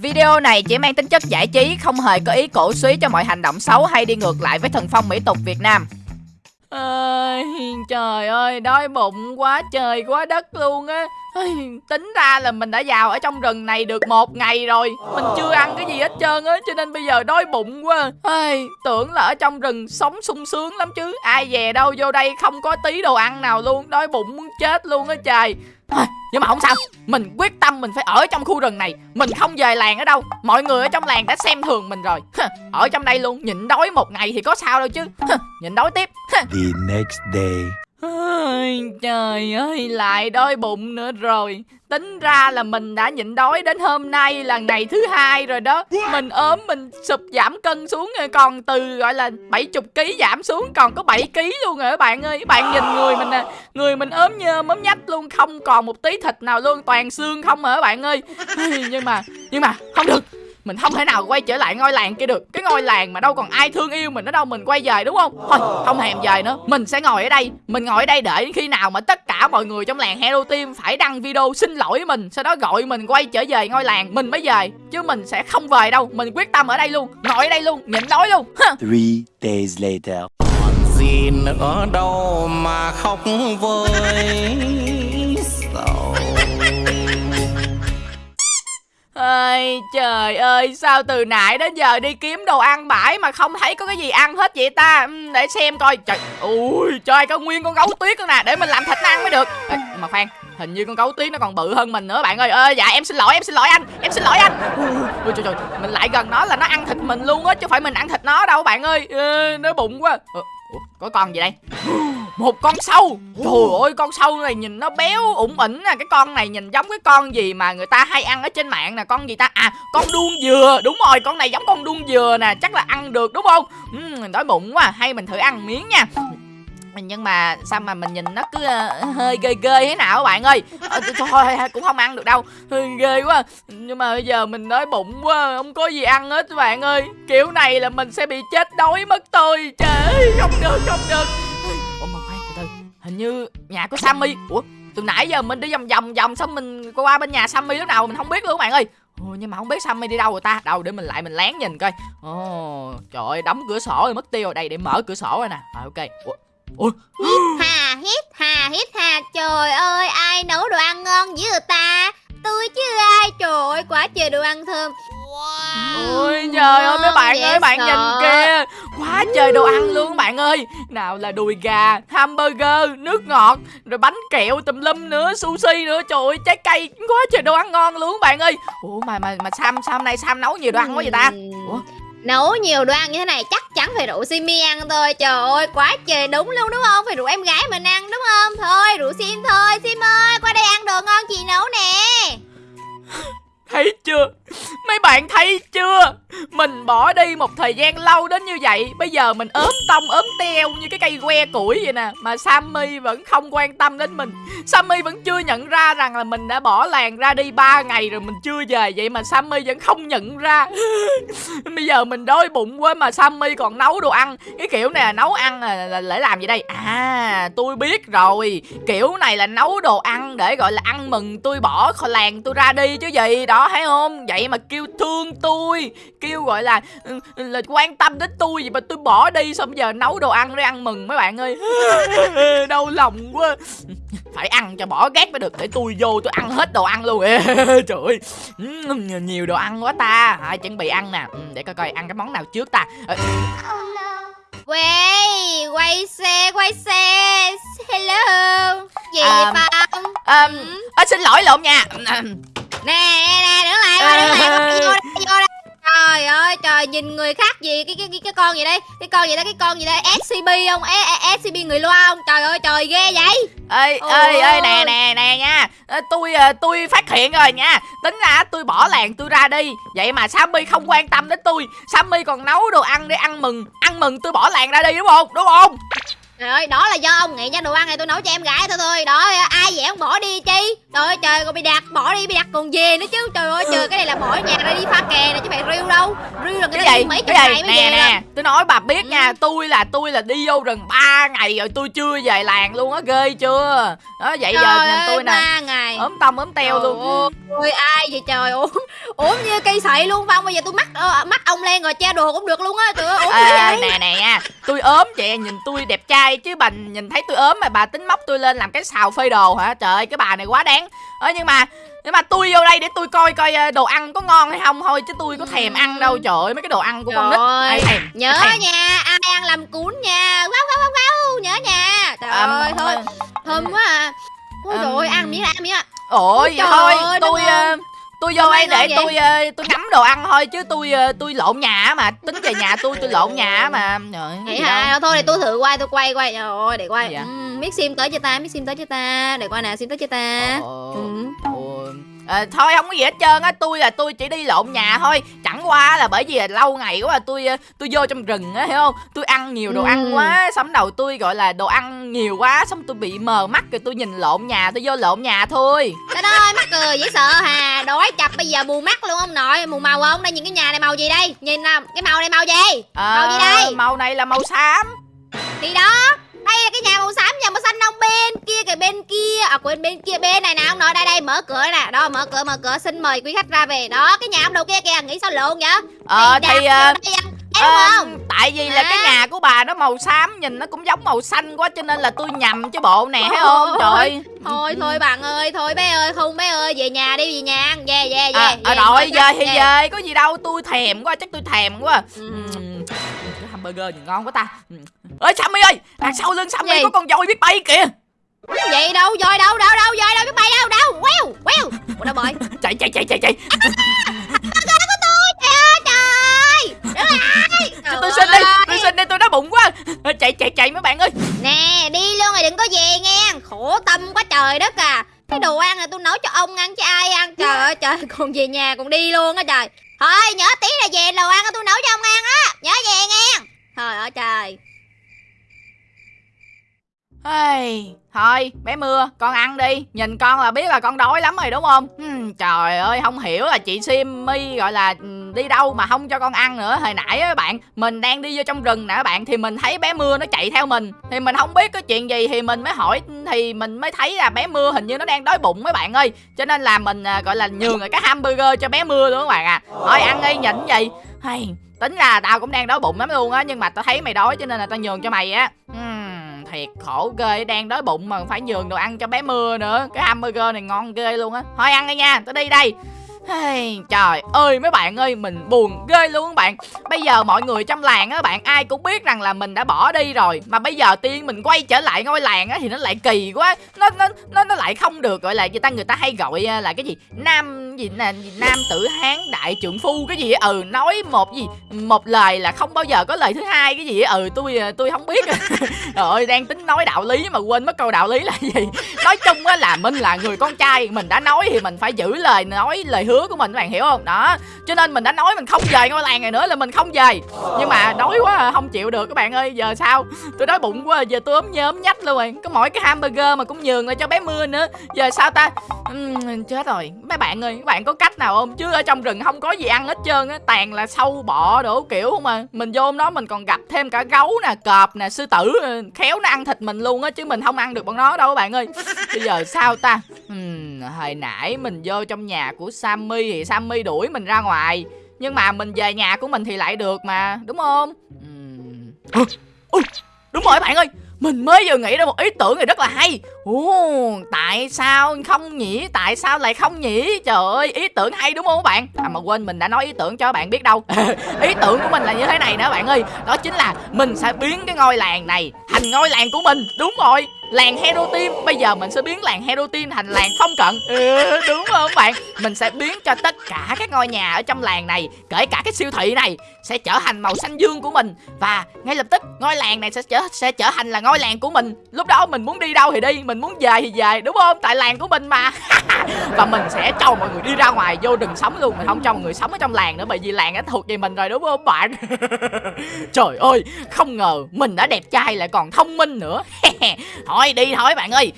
Video này chỉ mang tính chất giải trí, không hề có ý cổ suý cho mọi hành động xấu hay đi ngược lại với thần phong mỹ tục Việt Nam. Ơi, trời ơi, đói bụng quá trời quá đất luôn á. Tính ra là mình đã vào ở trong rừng này được một ngày rồi. Mình chưa ăn cái gì hết trơn á Cho nên bây giờ đói bụng quá. Ây, Tưởng là ở trong rừng sống sung sướng lắm chứ. Ai về đâu vô đây không có tí đồ ăn nào luôn. Đói bụng muốn chết luôn á trời. Nhưng mà không sao. Mình quyết tâm mình phải ở trong khu rừng này. Mình không về làng ở đâu. Mọi người ở trong làng đã xem thường mình rồi. Ở trong đây luôn Nhịn đói một ngày thì có sao đâu chứ. Nhịn đói tiếp. The next day. Ôi, trời ơi lại đói bụng nữa rồi. Tính ra là mình đã nhịn đói đến hôm nay là ngày thứ hai rồi đó. Mình ốm mình sụp giảm cân xuống rồi Còn từ gọi là 70 kg giảm xuống còn có 7 kg luôn rồi các bạn ơi? Các bạn nhìn người mình nè Người mình ốm như ốm nhách luôn Không còn một tí thịt nào luôn Toàn xương không hả các bạn ơi? Nhưng mà Nhưng mà không được mình không thể nào quay trở lại ngôi làng kia được. Cái ngôi làng mà đâu còn ai thương yêu mình ở đâu mình quay về đúng không? Thôi không thèm về nữa. Mình sẽ ngồi ở đây. Mình ngồi ở đây đợi khi nào mà tất cả mọi người trong làng Hello Team phải đăng video xin lỗi mình sau đó gọi mình quay trở về ngôi làng mình mới về. Chứ mình sẽ không về đâu. Mình quyết tâm ở đây luôn. Ngồi ở đây luôn. Nhịn đói luôn. Three days later. Gì nữa đâu mà khóc với Ơi trời ơi sao từ nãy đến giờ đi kiếm đồ ăn bãi mà không thấy có cái gì ăn hết vậy ta? Ừ, để xem coi. Trời ui trời có nguyên con gấu tuyết nữa nè Để mình làm thịt nó ăn mới được. Ê, Mà khoan hình như con gấu tuyết nó còn bự hơn mình nữa bạn ơi. Ơi dạ em xin lỗi em xin lỗi anh em xin lỗi anh. Ui trời trời mình lại gần nó là nó ăn thịt mình luôn á chứ phải mình ăn thịt nó đâu bạn ơi. Ê, nó bụng quá. Ờ, ủa, có con gì đây? Một con sâu. Trời ơi con sâu này nhìn nó béo ủng ỉnh nè. Cái con này nhìn giống cái con gì mà người ta hay ăn ở trên mạng nè. Con gì ta? À con đuông dừa. Đúng rồi con này giống con đuông dừa nè. Chắc là ăn được đúng không? Uhm, đói bụng quá. Hay mình thử ăn miếng nha. Nhưng mà sao mà mình nhìn nó cứ uh, hơi ghê ghê thế nào các bạn ơi? À, thôi cũng không ăn được đâu. Hơi ghê quá. Nhưng mà bây giờ mình đói bụng quá không có gì ăn hết các bạn ơi. Kiểu này là mình sẽ bị chết đói mất tôi. Trời không được không được ủa mà khoan từ từ hình như nhà của sammy. Ủa từ nãy giờ mình đi vòng vòng vòng xong mình qua bên nhà sammy lúc nào mình không biết luôn các bạn ơi. Ồ, nhưng mà không biết Sammy đi đâu rồi ta? Đâu để mình lại mình lén nhìn coi. Ồ, trời ơi đóng cửa sổ rồi mất tiêu rồi. Đây để mở cửa sổ rồi nè. À, ok. Ủa, Ủa? Hít hà hít hà hít hà. Trời ơi ai nấu đồ ăn ngon dữ người ta? Tôi chứ ai. Trời ơi quá trời đồ ăn thơm. Wow. Ôi trời ơi mấy bạn ơi bạn sợ. nhìn kìa Quá trời đồ ăn luôn bạn ơi. Nào là đùi gà, hamburger, nước ngọt Rồi bánh kẹo tùm lum nữa, sushi nữa. Trời ơi trái cây quá trời đồ ăn ngon luôn bạn ơi. Ủa mà mà mà Sam Sam này Sam nấu nhiều đồ ăn quá vậy ta? Ủa? Nấu nhiều đồ ăn như thế này chắc chắn phải rủ Simi ăn thôi. Trời ơi quá trời đúng luôn đúng không? Phải rủ em gái mình ăn đúng không? Thôi rủ Sim thôi. Sim ơi qua đây ăn đồ ngon chị nấu nè. Thấy chưa Mấy bạn thấy chưa? Mình bỏ đi một thời gian lâu đến như vậy Bây giờ mình ốm tông ốm teo Như cái cây que củi vậy nè. Mà Sammy vẫn không quan tâm đến mình. Sammy vẫn chưa nhận ra rằng là mình đã bỏ làng ra đi 3 ngày rồi mình chưa về. Vậy mà Sammy vẫn không nhận ra. Bây giờ mình đói bụng quá mà Sammy còn nấu đồ ăn. Cái kiểu này là nấu ăn là, là, là để làm gì đây? À tôi biết rồi. Kiểu này là nấu đồ ăn để gọi là ăn mừng. Tôi bỏ khỏi làng tôi ra đi chứ gì Đó thấy không? Vậy mà kêu thương tôi Kêu gọi là ừ, là quan tâm đến tôi Vậy mà tôi bỏ đi xong giờ nấu đồ ăn để ăn mừng mấy bạn ơi. Đau lòng quá. Phải ăn cho bỏ ghét mới được Để tôi vô tôi ăn hết đồ ăn luôn. Trời ơi. Nhiều đồ ăn quá ta. À, Chuẩn bị ăn nè. Ừ, Để coi coi ăn cái món nào trước ta. Quay, quay xe, quay xe. Hello. Gì um, vậy Phong? Um, ừ. à, xin lỗi lộn nha nè nè đứng lại qua đứng lại vô đây vô đây. Trời ơi trời nhìn người khác gì cái cái cái, cái con gì đây? Cái con gì đây cái con gì đây? Scb không? E, scb người loa không? Trời ơi trời ghê vậy. Ê ê ê nè nè nè nha. Tôi ờ, tôi phát hiện rồi nha. Tính ra tôi bỏ làng tôi ra đi. Vậy mà sammy không quan tâm đến tôi. Sammy còn nấu đồ ăn để ăn mừng. Ăn mừng tôi bỏ làng ra đi đúng không? Đúng không? Trời ơi, đó là do ông nghĩ nha. Đồ ăn này tôi nấu cho em gái thôi thôi. Đó, ai vậy ông bỏ đi chi Trời ơi trời còn bị đặt bỏ đi bị đặt còn về nữa chứ. Trời ơi trời cái này là bỏ nhà ra đi pha kè nè chứ phải riêu đâu. Riêu là người ta cái đi gì? mấy chục cái ngày mới nè về nè tôi nói bà biết Ừ. nha tôi là tôi là đi vô rừng 3 ngày rồi tôi chưa về làng luôn á ghê chưa? Đó vậy giờ Trời nhìn ơi tôi nè ngày. ốm tông ốm teo Trời luôn. ơi ai vậy trời? Ốm ốm như cây sậy luôn phong bây giờ tôi mắc ờ, mắt ông lên rồi che đồ cũng được luôn á trời ơi ốm à, nè nè nha tôi ốm vậy nhìn tôi đẹp trai chứ bà nhìn thấy tôi ốm mà bà tính móc tôi lên làm cái xào phơi đồ hả? Trời ơi cái bà này quá đáng ờ nhưng mà nhưng mà tôi vô đây để tôi coi coi ờ, đồ ăn có ngon hay không thôi chứ tôi có thèm ăn đâu. Trời ơi mấy cái đồ ăn của con nít. Ai thèm nhớ ai thèm. nha ai ăn làm cuốn nha. Gâu gâu gâu nhớ nha. Trời À, ơi thôi thơm quá à. Ôi Ừm. trời ơi ăn miếng ăn miếng ạ. Ôi Trời thôi ơi, tôi ờ, tôi vô đây để tôi ờ, tôi ngắm đồ ăn thôi chứ tôi tôi lộn nhà mà. Tính về nhà tôi tôi lộn nhà mà. Trời vậy hả? thôi để tôi thử quay tôi quay quay. Trời ơi để quay. Gì vậy? Biết sim tới cho ta biết sim tới cho ta. Để coi nào sim tới cho ta. Ừm. ồ. Ờ, thôi không có gì hết trơn á. Tôi là tôi chỉ đi lộn nhà thôi. Chẳng qua là bởi vì là lâu ngày quá là tôi ờ, tôi vô trong rừng á hiểu không? Tôi ăn nhiều đồ Ừ. ăn quá xong đầu tôi gọi là đồ ăn nhiều quá xong tôi bị mờ mắt rồi tôi nhìn lộn nhà tôi vô lộn nhà thôi. Trời ơi mắc cười dễ sợ hà. Đói chập bây giờ mù mắt luôn ông nội. Mù màu không? Đây nhìn cái nhà này màu gì đây? Nhìn nào cái màu này màu gì? Ờ, Màu gì đây? màu này là màu xám quên bên kia bên này nè ông nội đây đây mở cửa nè. Đó mở cửa mở cửa xin mời quý khách ra về. Đó cái nhà ông đầu kia kìa nghĩ sao lộn vậy? Ờ thì ờ, Thấy đúng ờ, không? tại vì là Hả? cái nhà của bà nó màu xám nhìn nó cũng giống màu xanh quá cho nên là tôi nhầm chứ bộ nè thấy không? Trời Thôi thôi bạn ơi thôi bé ơi không bé ơi về nhà đi về nhà ăn về về về à, về, à, rồi về, thì về. về có gì đâu tôi thèm quá chắc tôi thèm quá. Ừ. Cái hamburger nhìn ngon quá ta. Ơi Sammy ơi đằng sau lưng Sammy có con voi biết bay kìa. Vậy đâu voi đâu đâu bơi. Chạy chạy chạy chạy chạy. Cho tôi xin đi tôi xin đi tôi đói bụng quá. Chạy chạy chạy mấy bạn ơi. Nè đi luôn rồi đừng có về nghe. Khổ tâm quá trời đất à. Cái đồ ăn này tôi nấu cho ông ăn chứ ai ăn. Trời ơi trời còn về nhà còn đi luôn á trời. Thôi nhớ tí là về đồ ăn tôi nấu cho ông ăn á. Nhớ về nghe. Trời ơi trời Hey, thôi bé mưa con ăn đi. Nhìn con là biết là con đói lắm rồi đúng không? Ừm, trời ơi không hiểu là chị Simmy gọi là ừ, đi đâu mà không cho con ăn nữa. Hồi nãy á bạn mình đang đi vô trong rừng nè các bạn thì mình thấy bé mưa nó chạy theo mình. Thì mình không biết có chuyện gì thì mình mới hỏi thì mình mới thấy là bé mưa hình như nó đang đói bụng mấy bạn ơi. Cho nên là mình à, gọi là nhường cái hamburger cho bé mưa luôn các bạn à. Thôi ăn đi nhịn gì hay tính ra tao cũng đang đói bụng lắm luôn á nhưng mà tao thấy mày đói cho nên là tao nhường cho mày á. Ừm, thiệt khổ ghê, đang đói bụng mà phải nhường đồ ăn cho bé mưa nữa. Cái hamburger này ngon ghê luôn á. Thôi ăn đi nha, tao đi đây. Hey, trời ơi mấy bạn ơi mình buồn ghê luôn các bạn. Bây giờ mọi người trong làng á bạn ai cũng biết rằng là mình đã bỏ đi rồi. Mà bây giờ tiên mình quay trở lại ngôi làng á thì nó lại kỳ quá. Nó nó nó, nó lại không được gọi là người ta người ta hay gọi à, là cái gì? Nam gì là gì, Nam tử hán đại trượng phu cái gì. Ừ nói một gì? Một lời là không bao giờ có lời thứ hai cái gì. Ừ tôi à, tôi không biết. Trời ơi đang tính nói đạo lý mà quên mất câu đạo lý là gì. Nói chung á là mình là người con trai Mình đã nói thì mình phải giữ lời nói lời hứa của mình các bạn hiểu không? Đó cho nên mình đã nói mình không về ngôi làng này nữa là mình không về. Nhưng mà đói quá à, không chịu được các bạn ơi Giờ sao? Tôi đói bụng quá à, giờ tôi ốm nhớm nhách luôn rồi. Có mỗi cái hamburger mà cũng nhường lại cho bé mưa nữa. Giờ sao ta? Uhm, Chết rồi. Mấy bạn ơi các bạn có cách nào không? Chứ ở trong rừng không có gì ăn hết trơn á tàn là sâu bọ đủ kiểu không à. Mình vô đó mình còn gặp thêm cả gấu nè Cọp nè sư tử ờ, Khéo nó ăn thịt mình luôn á Chứ mình không ăn được bọn nó đâu các bạn ơi. Bây giờ sao ta? Uhm, hồi nãy mình vô trong nhà của Sam Sammy thì Sammy đuổi mình ra ngoài nhưng mà mình về nhà của mình thì lại được mà đúng không? Ui, đúng rồi bạn ơi mình mới vừa nghĩ ra một ý tưởng này rất là hay Ồ, tại sao không nhỉ? Tại sao lại không nhỉ? Trời ơi, ý tưởng hay đúng không các bạn? À mà quên mình đã nói ý tưởng cho bạn biết đâu Ý tưởng của mình là như thế này nè bạn ơi Đó chính là mình sẽ biến cái ngôi làng này thành ngôi làng của mình Đúng rồi, làng Hero Team. Bây giờ mình sẽ biến làng Hero Team thành làng phong cận. Ừ, Đúng không bạn? Mình sẽ biến cho tất cả các ngôi nhà ở trong làng này Kể cả cái siêu thị này Sẽ trở thành màu xanh dương của mình. Và ngay lập tức ngôi làng này sẽ trở sẽ trở thành là ngôi làng của mình. Lúc đó mình muốn đi đâu thì đi Mình muốn về thì về đúng không? Tại làng của mình mà. Và mình sẽ cho mọi người đi ra ngoài vô rừng sống luôn. Mình không cho mọi người sống ở trong làng nữa Bởi vì làng đã thuộc về mình rồi đúng không bạn? Trời ơi Không ngờ mình đã đẹp trai lại còn thông minh nữa. Thôi, đi thôi bạn ơi.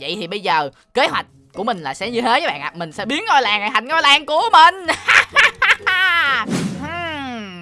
Vậy thì bây giờ kế hoạch của mình là sẽ như thế các bạn ạ. Mình sẽ biến ngôi làng này thành ngôi làng của mình.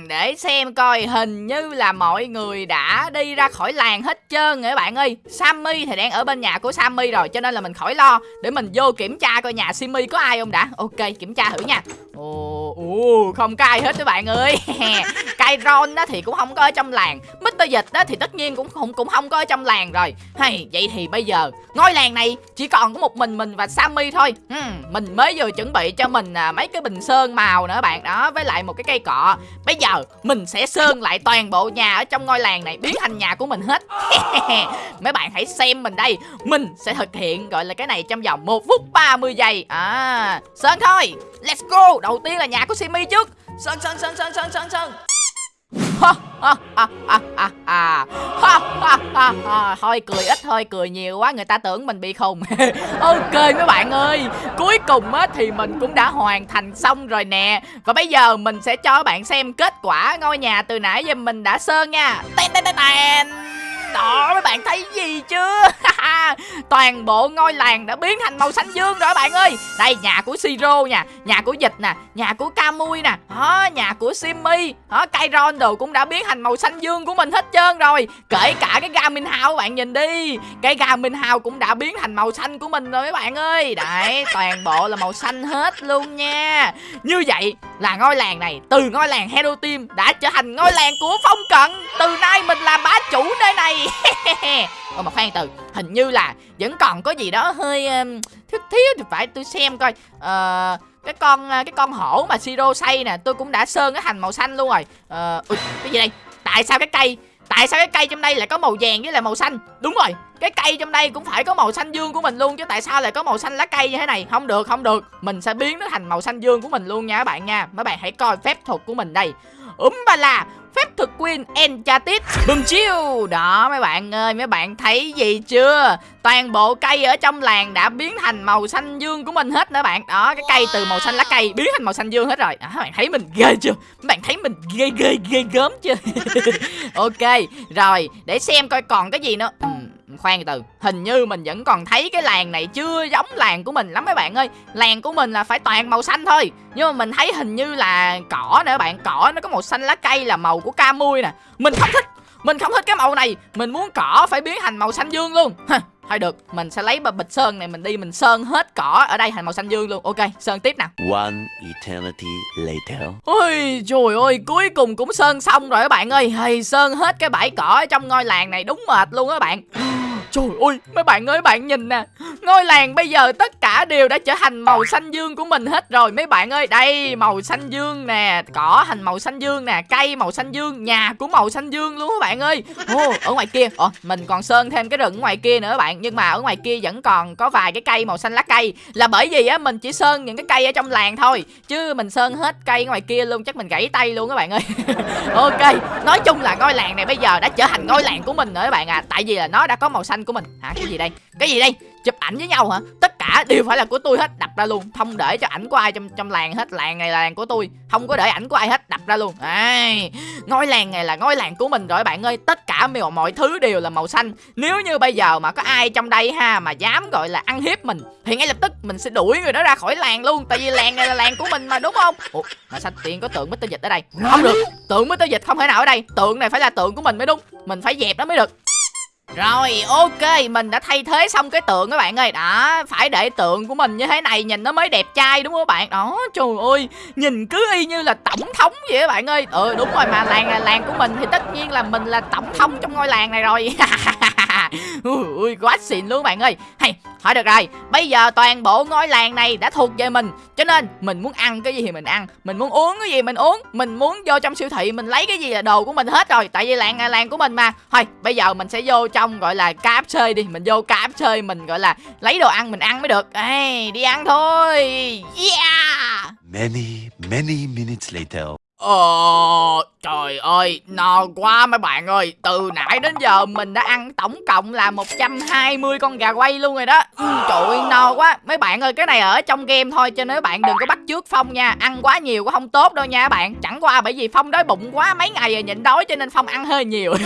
Để xem coi hình như là mọi người đã đi ra khỏi làng hết trơn rồi các bạn ơi. Sammy thì đang ở bên nhà của Sammy rồi, cho nên là mình khỏi lo. Để mình vô kiểm tra coi nhà Simmy có ai không đã. Ok, kiểm tra thử nha. Ồ ồ, không có ai hết các bạn ơi. Kyron đó thì cũng không có ở trong làng. Mr. Dịch đó thì tất nhiên cũng không cũng không có ở trong làng rồi. Hay vậy thì bây giờ ngôi làng này chỉ còn có một mình mình và Sammy thôi. Hmm, mình mới vừa chuẩn bị cho mình à, mấy cái bình sơn màu nữa bạn. Đó với lại một cái cây cọ. Bây giờ mình sẽ sơn lại toàn bộ nhà ở trong ngôi làng này biến thành nhà của mình hết. Mấy bạn hãy xem mình đây. Mình sẽ thực hiện gọi là cái này trong vòng một phút 30 giây. À sơn thôi. Let's go. Đầu tiên là nhà của Simmy trước. Sơn sơn sơn sơn sơn sơn sơn. thôi cười ít thôi cười nhiều quá, người ta tưởng mình bị khùng. Ok mấy bạn ơi, cuối cùng á thì mình cũng đã hoàn thành xong rồi nè. Và bây giờ mình sẽ cho bạn xem kết quả ngôi nhà từ nãy giờ mình đã sơn nha. Tên tên tên đó mấy bạn thấy gì chưa toàn bộ ngôi làng đã biến thành màu xanh dương rồi bạn ơi. Đây, nhà của siro nha nhà của dịch nè, nhà của camui nè đó nhà của simmy đó Kyron đồ cũng đã biến thành màu xanh dương của mình hết trơn rồi. Kể cả cái Garmin House bạn, nhìn đi. Cái Garmin House cũng đã biến thành màu xanh của mình rồi mấy bạn ơi. Đấy, toàn bộ là màu xanh hết luôn nha. Như vậy là ngôi làng này, từ ngôi làng Hero Team đã trở thành ngôi làng của Phong Cận. Từ nay mình làm bá chủ nơi này. Ôi mà khoan từ Hình như là vẫn còn có gì đó hơi um, thiếu thiếu thì phải tôi xem coi. Ờ cái con ờ, cái con hổ mà siro xây nè tôi cũng đã sơn cái thành màu xanh luôn rồi. Ờ ui, cái gì đây? Tại sao cái cây tại sao cái cây trong đây lại có màu vàng với lại màu xanh? Đúng rồi cái cây trong đây cũng phải có màu xanh dương của mình luôn chứ tại sao lại có màu xanh lá cây như thế này? Không được không được. Mình sẽ biến nó thành màu xanh dương của mình luôn nha các bạn nha. Mấy bạn hãy coi phép thuật của mình đây. Úm ba la phép thực quyền Enchanted. Bùm chiêu. Đó mấy bạn ơi mấy bạn thấy gì chưa? Toàn bộ cây ở trong làng đã biến thành màu xanh dương của mình hết nữa bạn. Đó cái cây từ màu xanh lá cây biến thành màu xanh dương hết rồi. Đó, Các bạn thấy mình ghê chưa? Mấy bạn thấy mình ghê ghê ghê gớm chưa? Ok rồi để xem coi còn cái gì nữa khoan từ hình như mình vẫn còn thấy cái làng này chưa giống làng của mình lắm mấy bạn ơi. Làng của mình là phải toàn màu xanh thôi nhưng mà mình thấy hình như là cỏ nữa bạn cỏ nó có màu xanh lá cây là màu của ca mui nè. Mình không thích mình không thích cái màu này mình muốn cỏ phải biến thành màu xanh dương luôn. Thôi được mình sẽ lấy bịch sơn này mình đi mình sơn hết cỏ ở đây thành màu xanh dương luôn. Ok sơn tiếp nào One eternity later. Ôi trời ơi cuối cùng cũng sơn xong rồi các bạn ơi. Hay sơn hết cái bãi cỏ ở trong ngôi làng này đúng mệt luôn các bạn Trời ơi mấy bạn ơi bạn nhìn nè. Ngôi làng bây giờ tất cả đều đã trở thành màu xanh dương của mình hết rồi. Mấy bạn ơi đây màu xanh dương nè Cỏ thành màu xanh dương nè Cây màu xanh dương Nhà của màu xanh dương luôn các bạn ơi. Ồ, Ở ngoài kia Ồ, Mình còn sơn thêm cái rừng ngoài kia nữa các bạn. Nhưng mà ở ngoài kia vẫn còn có vài cái cây màu xanh lá cây. Là bởi vì á mình chỉ sơn những cái cây ở trong làng thôi. Chứ mình sơn hết cây ngoài kia luôn Chắc mình gãy tay luôn các bạn ơi. Ok Nói chung là ngôi làng này bây giờ đã trở thành ngôi làng của mình rồi các bạn à. Tại vì là nó đã có màu xanh của mình. Hả? Cái gì đây? Cái gì đây? Chụp ảnh với nhau hả? Tất cả đều phải là của tôi hết Đập ra luôn. Không để cho ảnh của ai trong trong làng hết. Làng này là làng của tôi. Không có để ảnh của ai hết Đập ra luôn. Ai, Ngôi làng này là ngôi làng của mình rồi bạn ơi. Tất cả mọi, mọi thứ đều là màu xanh. Nếu như bây giờ mà có ai trong đây ha Mà dám gọi là ăn hiếp mình Thì ngay lập tức mình sẽ đuổi người đó ra khỏi làng luôn. Tại vì làng này là làng của mình mà đúng không? Ủa mà sao tiền có tượng Mr. Dịch ở đây? Không được. Tượng Mr. Dịch không thể nào ở đây. Tượng này phải là tượng của mình mới đúng. Mình phải dẹp nó mới được rồi, ok, mình đã thay thế xong cái tượng các bạn ơi. Đó phải để tượng của mình như thế này, nhìn nó mới đẹp trai đúng không các bạn? Đó, trời ơi, nhìn cứ y như là tổng thống vậy các bạn ơi. Ừ đúng rồi, mà làng là làng của mình thì tất nhiên là mình là tổng thống trong ngôi làng này rồi. Ui quá xịn luôn bạn ơi. Hay thôi được rồi. Bây giờ toàn bộ ngôi làng này đã thuộc về mình. Cho nên mình muốn ăn cái gì thì mình ăn. Mình muốn uống cái gì mình uống. Mình muốn vô trong siêu thị mình lấy cái gì là đồ của mình hết rồi. Tại vì làng là làng của mình mà. Thôi bây giờ mình sẽ vô trong gọi là cáp chơi đi. Mình vô cáp chơi mình gọi là lấy đồ ăn mình ăn mới được. Ê, Đi ăn thôi. Yeah! Many, many minutes later. Ồ, trời ơi, no quá mấy bạn ơi. Từ nãy đến giờ mình đã ăn tổng cộng là 120 con gà quay luôn rồi đó. Ừ, Trời ơi, no quá. Mấy bạn ơi, cái này ở trong game thôi Cho nên mấy bạn đừng có bắt trước Phong nha. Ăn quá nhiều cũng không tốt đâu nha các bạn. Chẳng qua bởi vì Phong đói bụng quá mấy ngày rồi nhịn đói Cho nên Phong ăn hơi nhiều.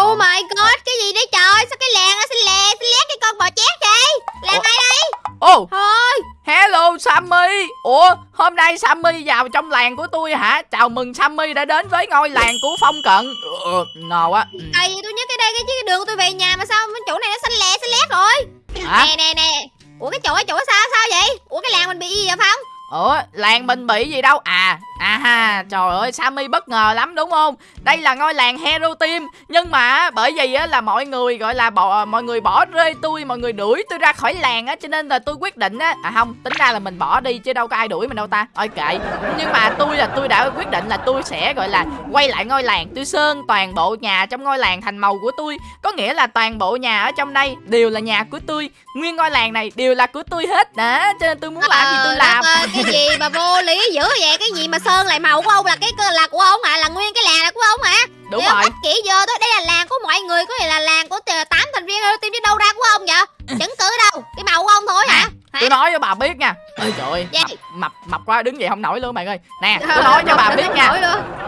Oh my god, cái gì đấy trời? Sao cái làng nó xinh lè xinh lét cái con bò chét vậy? Làng ai đây? Ô thôi. Hello Sammy. Ủa hôm nay Sammy vào trong làng của tôi hả? Chào mừng Sammy đã đến với ngôi làng của Phong Cận. Ừ, Ngờ quá ừ. tại vì tôi nhớ cái đây cái, cái đường tôi về nhà mà sao chỗ này nó xanh lẹ xanh lét rồi Hả? nè nè nè. Ủa cái chỗ cái chỗ sao sao vậy? Ủa cái làng mình bị gì vậy phong? Ủa làng mình bị gì đâu? À à ha Trời ơi Sammy bất ngờ lắm đúng không? Đây là ngôi làng Hero Team Nhưng mà bởi vì á là mọi người gọi là bỏ mọi người bỏ rơi tôi Mọi người đuổi tôi ra khỏi làng á Cho nên là tôi quyết định á À không tính ra là mình bỏ đi chứ đâu có ai đuổi mình đâu ta. Ôi kệ Nhưng mà tôi là tôi đã quyết định là tôi sẽ gọi là Quay lại ngôi làng. Tôi sơn toàn bộ nhà trong ngôi làng thành màu của tôi. Có nghĩa là toàn bộ nhà ở trong đây Đều là nhà của tôi. Nguyên ngôi làng này đều là của tôi hết. Đó cho nên tôi muốn làm gì tôi Ờ, làm cái gì mà vô lý dữ vậy? Cái gì mà sơn lại màu của ông là cái là của ông hả? Là nguyên cái làng là của ông hả? Đúng Để ông rồi kỷ vô thôi đây là làng của mọi người có nghĩa là làng của tám thành viên Hero Team chứ đâu ra của ông vậy? Chứng cứ đâu? Cái màu của ông thôi hả? Hả? tôi nói cho bà biết nha. Ơi trời ơi mập, mập mập quá đứng dậy không nổi luôn bạn ơi. Nè tôi nói cho bà biết nha.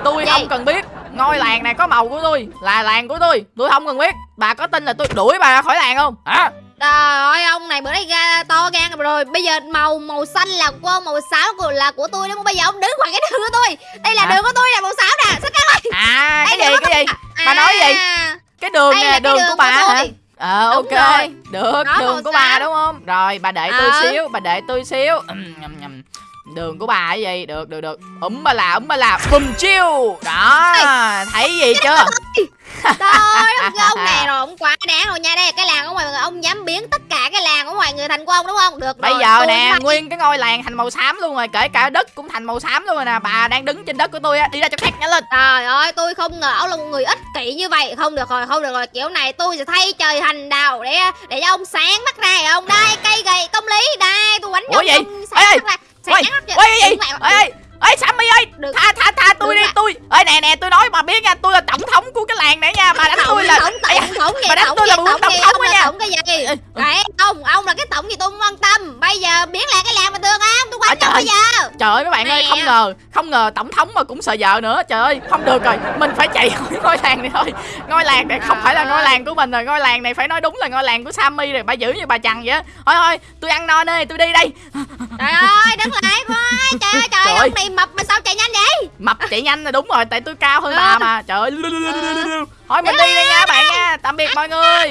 tôi không cần biết ngôi làng này có màu của tôi là làng của tôi. Tôi không cần biết. Bà có tin là tôi đuổi bà ra khỏi làng không? Hả Trời ơi ông này bữa nay ga to gan rồi Bây giờ màu màu xanh là của ông Màu xám của là của tôi đúng không Bây giờ ông đứng ngoài cái đường của tôi Đây là Hả? đường của tôi là màu xám nè Sao các ơi à cái Đây, gì đường của cái gì tôi. bà nói gì À, cái đường Đây là nè cái đường đường của bà của hả tôi. ờ Đúng ok rồi. được Đó, đường của bà xám. đúng không rồi bà tôi Ờ. xíu bà để tôi xíu. Đường của bà cái gì? Được được được. Ấm ba là ấm ba là. Bùm chiêu đó thấy gì chưa? Trời ơi ông, ông này rồi ông quá đáng rồi nha. Đây cái làng của mọi người Ông dám biến tất cả cái làng của mọi người thành của ông đúng không? Được Bây rồi, giờ nè, phải- nguyên cái ngôi làng thành màu xám luôn rồi, kể cả đất cũng thành màu xám luôn rồi nè. Bà đang đứng trên đất của tôi á, đi ra chỗ khác nhanh lên. Trời ơi tôi không ngờ ông là một người ích kỷ như vậy. Không được rồi không được rồi. Kiểu này tôi sẽ thay trời hành đạo Để để cho ông sáng mắt ra. Ông Đây cây gậy công lý Đây tôi quánh Ủa ông sáng Ê, mắt ra Ôi, mắt ra ôi Ê, Sammy ơi, Đừng- tha tha tha tôi đi, tôi. Ê nè nè, tôi nói bà biết nha, tôi là tổng thống của cái làng này nha, bà đánh tôi là tổng tổng gì bà đánh tôi là tổng thống nha. tổng cái gì cái ông ông là cái tổng gì tôi không quan tâm bây giờ biến lại cái làng bình thường không tôi quan tâm bây giờ Trời ơi mấy bạn ơi, không ngờ, không ngờ tổng thống mà cũng sợ vợ nữa. Trời ơi, không được rồi, mình phải chạy khỏi ngôi làng này thôi. Ngôi làng này không phải là ngôi làng của mình rồi, ngôi làng này phải nói đúng là ngôi làng của Sammy rồi, bà giữ như bà chằn vậy. Thôi thôi, tôi ăn no đây, tôi đi đây. trời ơi đứng lại trời ơi này mập mà sao chạy nhanh vậy? Mập chạy nhanh là đúng rồi tại tôi cao hơn Ừ. bà mà. Trời ơi thôi mình đi đây nha bạn nha. Tạm biệt mọi người